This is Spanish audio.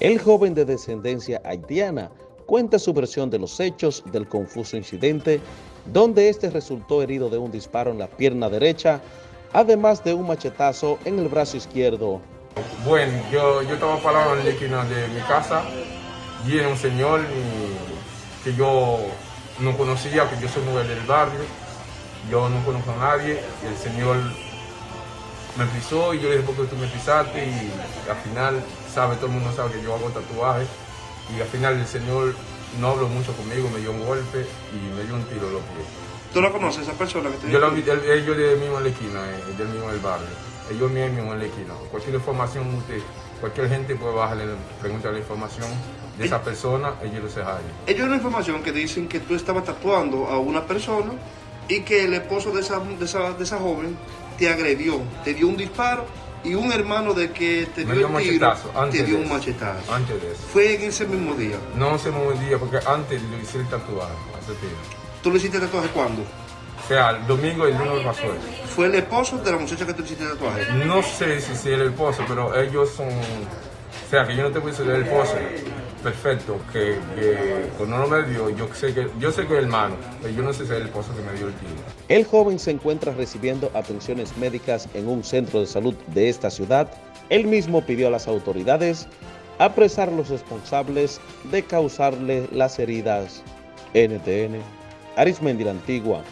El joven de descendencia haitiana cuenta su versión de los hechos del confuso incidente, donde este resultó herido de un disparo en la pierna derecha, además de un machetazo en el brazo izquierdo. Bueno, yo, yo estaba parado en la esquina de mi casa y era un señor que yo no conocía, que yo soy mujer del barrio, yo no conozco a nadie, el señor me pisó y yo le dije, ¿por qué tú me pisaste? Y al final, sabe, todo el mundo sabe que yo hago tatuajes y al final el señor no habló mucho conmigo, me dio un golpe y me dio un tiro en los pies. ¿Tú lo conoces, esa persona que te Yo lo vi, él- ellos de mismo en la esquina, eh, del mismo del barrio. Ellos mismos en la esquina. Cualquier información, usted, cualquier gente puede bajarle, preguntarle la información de esa persona, ellos lo saben. Ellos hay una información que dicen que tú estabas tatuando a una persona y que el esposo de esa, de esa, de esa joven te agredió, te dio un disparo y un hermano de que te dio dio un el tiro machetazo, antes te dio un eso. machetazo. Antes de eso. Fue en ese mismo día. No se me día porque antes le hice el tatuaje a ese. ¿Tú le hiciste tatuaje cuándo? O sea, el domingo y el lunes pasó eso. ¿Fue el esposo de la muchacha que tú hiciste tatuaje? No sé si es el esposo, pero ellos son. O sea, que yo no te puedo decir el esposo. Perfecto, que, que cuando no me dio, yo sé que yo sé que es el hermano, pero yo no sé si es el esposo que me dio el tiro. El joven se encuentra recibiendo atenciones médicas en un centro de salud de esta ciudad. Él mismo pidió a las autoridades apresar a los responsables de causarle las heridas. NTN, Arismendi la Antigua,